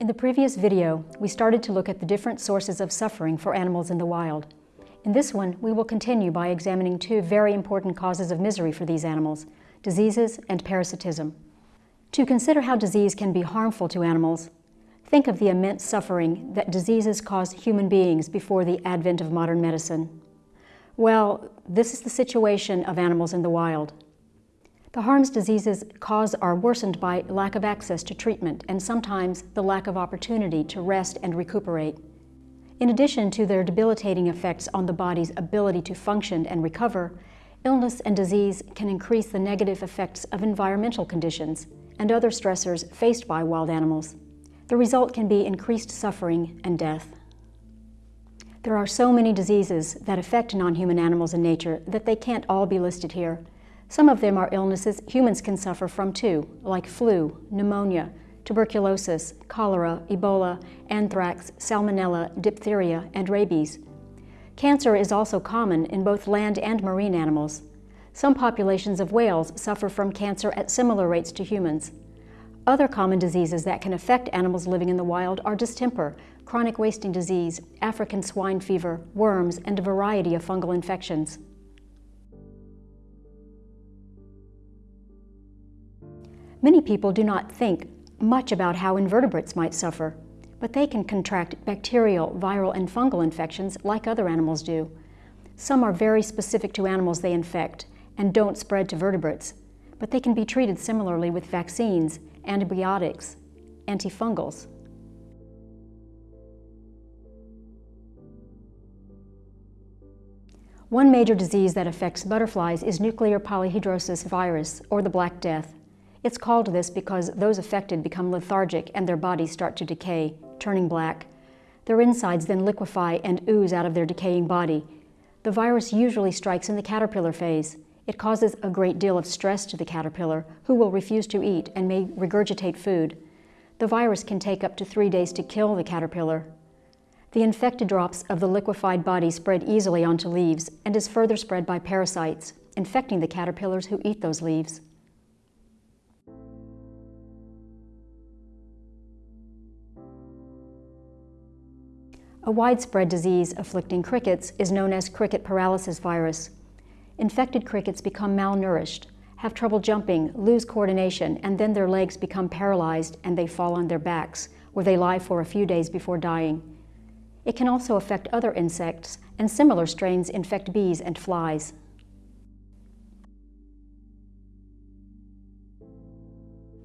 In the previous video, we started to look at the different sources of suffering for animals in the wild. In this one, we will continue by examining two very important causes of misery for these animals, diseases and parasitism. To consider how disease can be harmful to animals, think of the immense suffering that diseases caused human beings before the advent of modern medicine. Well, this is the situation of animals in the wild. The harms diseases cause are worsened by lack of access to treatment and sometimes the lack of opportunity to rest and recuperate. In addition to their debilitating effects on the body's ability to function and recover, illness and disease can increase the negative effects of environmental conditions and other stressors faced by wild animals. The result can be increased suffering and death. There are so many diseases that affect non-human animals in nature that they can't all be listed here. Some of them are illnesses humans can suffer from too, like flu, pneumonia, tuberculosis, cholera, Ebola, anthrax, salmonella, diphtheria, and rabies. Cancer is also common in both land and marine animals. Some populations of whales suffer from cancer at similar rates to humans. Other common diseases that can affect animals living in the wild are distemper, chronic wasting disease, African swine fever, worms, and a variety of fungal infections. Many people do not think much about how invertebrates might suffer, but they can contract bacterial, viral, and fungal infections like other animals do. Some are very specific to animals they infect and don't spread to vertebrates, but they can be treated similarly with vaccines, antibiotics, antifungals. One major disease that affects butterflies is nuclear polyhedrosis virus, or the Black Death. It's called this because those affected become lethargic and their bodies start to decay, turning black. Their insides then liquefy and ooze out of their decaying body. The virus usually strikes in the caterpillar phase. It causes a great deal of stress to the caterpillar, who will refuse to eat and may regurgitate food. The virus can take up to three days to kill the caterpillar. The infected drops of the liquefied body spread easily onto leaves and is further spread by parasites, infecting the caterpillars who eat those leaves. A widespread disease afflicting crickets is known as cricket paralysis virus. Infected crickets become malnourished, have trouble jumping, lose coordination, and then their legs become paralyzed and they fall on their backs, where they lie for a few days before dying. It can also affect other insects, and similar strains infect bees and flies.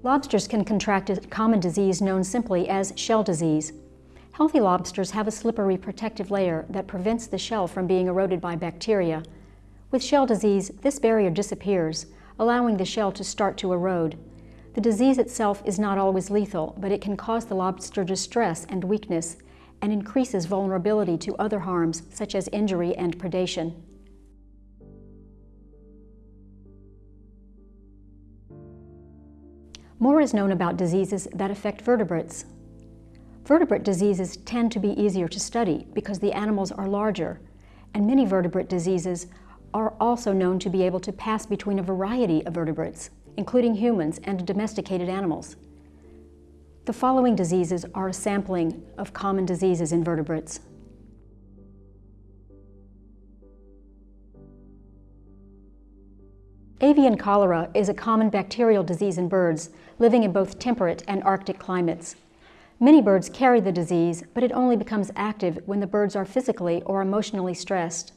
Lobsters can contract a common disease known simply as shell disease. Healthy lobsters have a slippery protective layer that prevents the shell from being eroded by bacteria. With shell disease, this barrier disappears, allowing the shell to start to erode. The disease itself is not always lethal, but it can cause the lobster distress and weakness and increases vulnerability to other harms such as injury and predation. More is known about diseases that affect vertebrates. Vertebrate diseases tend to be easier to study because the animals are larger, and many vertebrate diseases are also known to be able to pass between a variety of vertebrates, including humans and domesticated animals. The following diseases are a sampling of common diseases in vertebrates. Avian cholera is a common bacterial disease in birds living in both temperate and Arctic climates. Many birds carry the disease, but it only becomes active when the birds are physically or emotionally stressed.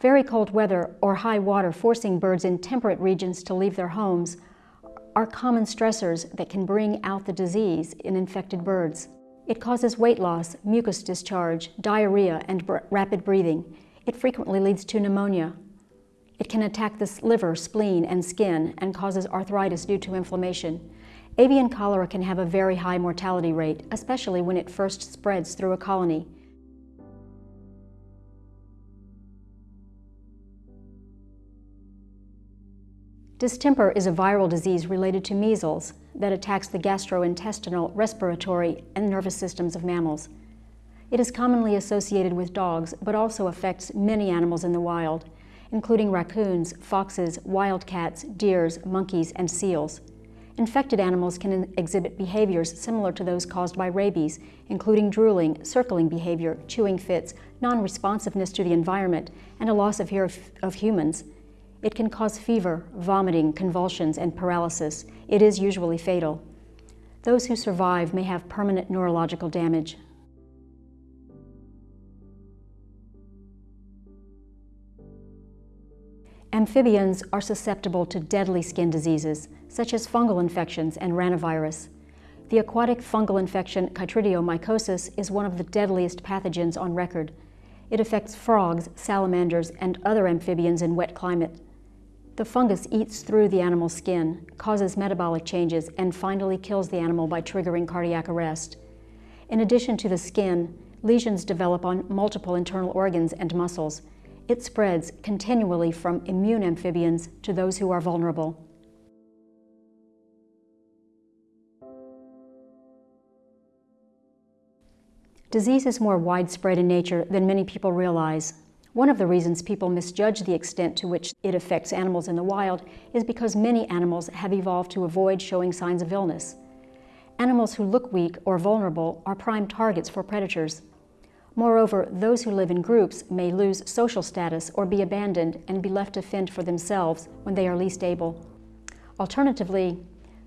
Very cold weather or high water forcing birds in temperate regions to leave their homes are common stressors that can bring out the disease in infected birds. It causes weight loss, mucus discharge, diarrhea, and rapid breathing. It frequently leads to pneumonia. It can attack the liver, spleen, and skin and causes arthritis due to inflammation. Avian cholera can have a very high mortality rate, especially when it first spreads through a colony. Distemper is a viral disease related to measles that attacks the gastrointestinal, respiratory, and nervous systems of mammals. It is commonly associated with dogs, but also affects many animals in the wild, including raccoons, foxes, wildcats, deers, monkeys, and seals. Infected animals can exhibit behaviors similar to those caused by rabies, including drooling, circling behavior, chewing fits, non-responsiveness to the environment, and a loss of fear of, of humans. It can cause fever, vomiting, convulsions, and paralysis. It is usually fatal. Those who survive may have permanent neurological damage. Amphibians are susceptible to deadly skin diseases, such as fungal infections and ranavirus. The aquatic fungal infection chytridiomycosis is one of the deadliest pathogens on record. It affects frogs, salamanders, and other amphibians in wet climate. The fungus eats through the animal's skin, causes metabolic changes, and finally kills the animal by triggering cardiac arrest. In addition to the skin, lesions develop on multiple internal organs and muscles, it spreads continually from immune amphibians to those who are vulnerable. Disease is more widespread in nature than many people realize. One of the reasons people misjudge the extent to which it affects animals in the wild is because many animals have evolved to avoid showing signs of illness. Animals who look weak or vulnerable are prime targets for predators. Moreover, those who live in groups may lose social status or be abandoned and be left to fend for themselves when they are least able. Alternatively,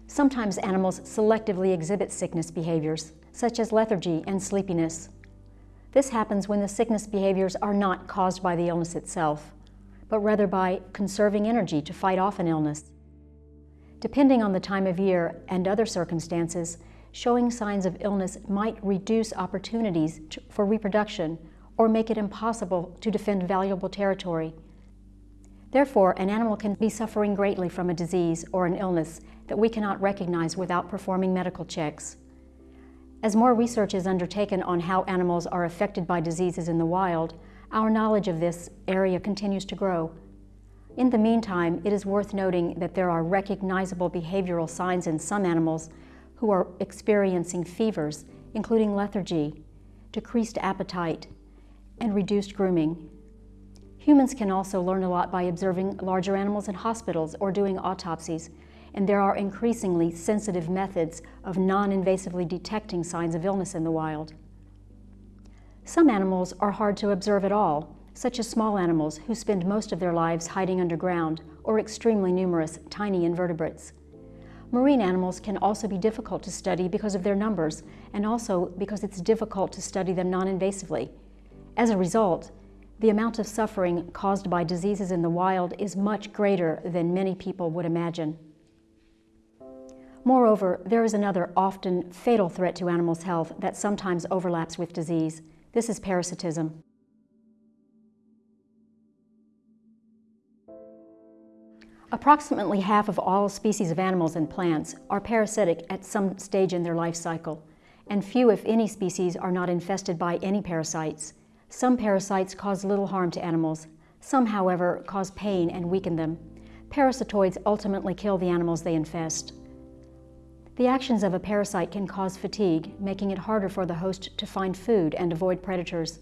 sometimes animals selectively exhibit sickness behaviors, such as lethargy and sleepiness. This happens when the sickness behaviors are not caused by the illness itself, but rather by conserving energy to fight off an illness. Depending on the time of year and other circumstances, showing signs of illness might reduce opportunities to, for reproduction or make it impossible to defend valuable territory. Therefore, an animal can be suffering greatly from a disease or an illness that we cannot recognize without performing medical checks. As more research is undertaken on how animals are affected by diseases in the wild, our knowledge of this area continues to grow. In the meantime, it is worth noting that there are recognizable behavioral signs in some animals who are experiencing fevers, including lethargy, decreased appetite, and reduced grooming. Humans can also learn a lot by observing larger animals in hospitals or doing autopsies, and there are increasingly sensitive methods of non-invasively detecting signs of illness in the wild. Some animals are hard to observe at all, such as small animals who spend most of their lives hiding underground, or extremely numerous tiny invertebrates. Marine animals can also be difficult to study because of their numbers and also because it's difficult to study them non-invasively. As a result, the amount of suffering caused by diseases in the wild is much greater than many people would imagine. Moreover, there is another often fatal threat to animals' health that sometimes overlaps with disease. This is parasitism. Approximately half of all species of animals and plants are parasitic at some stage in their life cycle, and few, if any, species are not infested by any parasites. Some parasites cause little harm to animals. Some, however, cause pain and weaken them. Parasitoids ultimately kill the animals they infest. The actions of a parasite can cause fatigue, making it harder for the host to find food and avoid predators.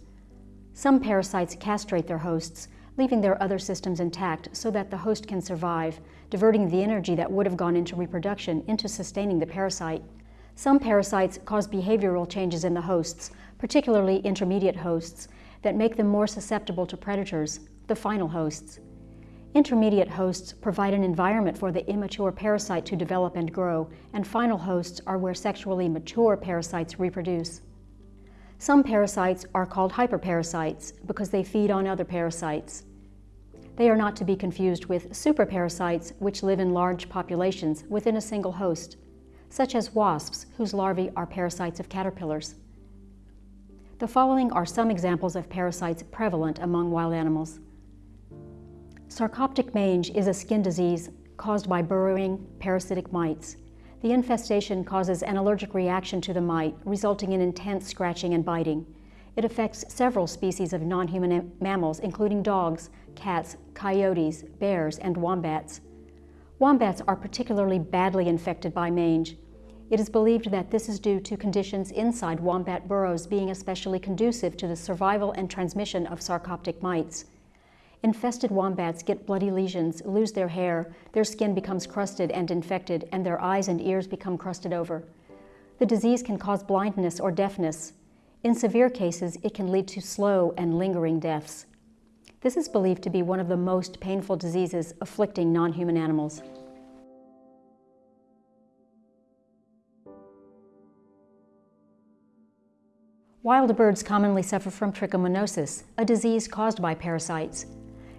Some parasites castrate their hosts, leaving their other systems intact so that the host can survive, diverting the energy that would have gone into reproduction into sustaining the parasite. Some parasites cause behavioral changes in the hosts, particularly intermediate hosts, that make them more susceptible to predators, the final hosts. Intermediate hosts provide an environment for the immature parasite to develop and grow, and final hosts are where sexually mature parasites reproduce. Some parasites are called hyperparasites because they feed on other parasites. They are not to be confused with superparasites, which live in large populations within a single host, such as wasps, whose larvae are parasites of caterpillars. The following are some examples of parasites prevalent among wild animals. Sarcoptic mange is a skin disease caused by burrowing parasitic mites. The infestation causes an allergic reaction to the mite, resulting in intense scratching and biting. It affects several species of non-human mammals, including dogs, cats, coyotes, bears, and wombats. Wombats are particularly badly infected by mange. It is believed that this is due to conditions inside wombat burrows being especially conducive to the survival and transmission of sarcoptic mites. Infested wombats get bloody lesions, lose their hair, their skin becomes crusted and infected, and their eyes and ears become crusted over. The disease can cause blindness or deafness. In severe cases, it can lead to slow and lingering deaths. This is believed to be one of the most painful diseases afflicting non-human animals. Wild birds commonly suffer from trichomoniasis, a disease caused by parasites.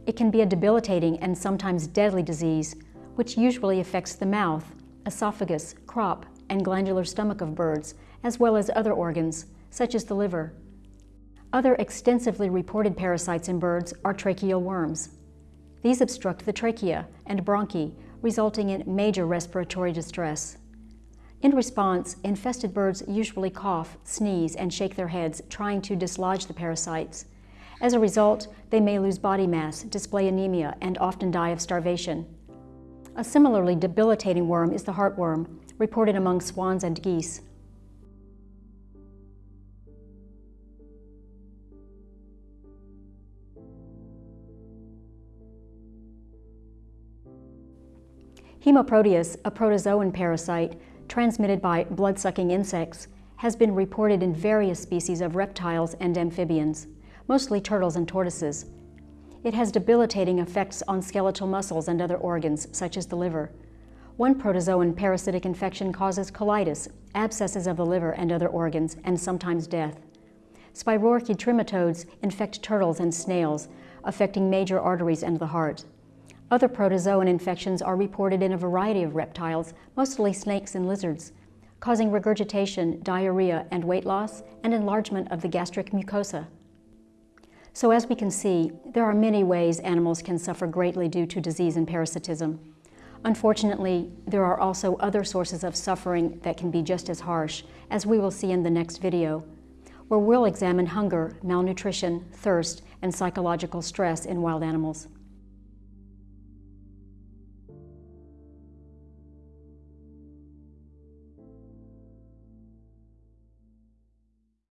It can be a debilitating and sometimes deadly disease, which usually affects the mouth, esophagus, crop, and glandular stomach of birds, as well as other organs, such as the liver. Other extensively reported parasites in birds are tracheal worms. These obstruct the trachea and bronchi, resulting in major respiratory distress. In response, infested birds usually cough, sneeze, and shake their heads, trying to dislodge the parasites. As a result, they may lose body mass, display anemia, and often die of starvation. A similarly debilitating worm is the heartworm, reported among swans and geese. Hemoproteus, a protozoan parasite transmitted by blood-sucking insects, has been reported in various species of reptiles and amphibians mostly turtles and tortoises. It has debilitating effects on skeletal muscles and other organs, such as the liver. One protozoan parasitic infection causes colitis, abscesses of the liver and other organs, and sometimes death. Spirorchiid trematodes infect turtles and snails, affecting major arteries and the heart. Other protozoan infections are reported in a variety of reptiles, mostly snakes and lizards, causing regurgitation, diarrhea, and weight loss, and enlargement of the gastric mucosa. So as we can see, there are many ways animals can suffer greatly due to disease and parasitism. Unfortunately, there are also other sources of suffering that can be just as harsh, as we will see in the next video, where we'll examine hunger, malnutrition, thirst, and psychological stress in wild animals.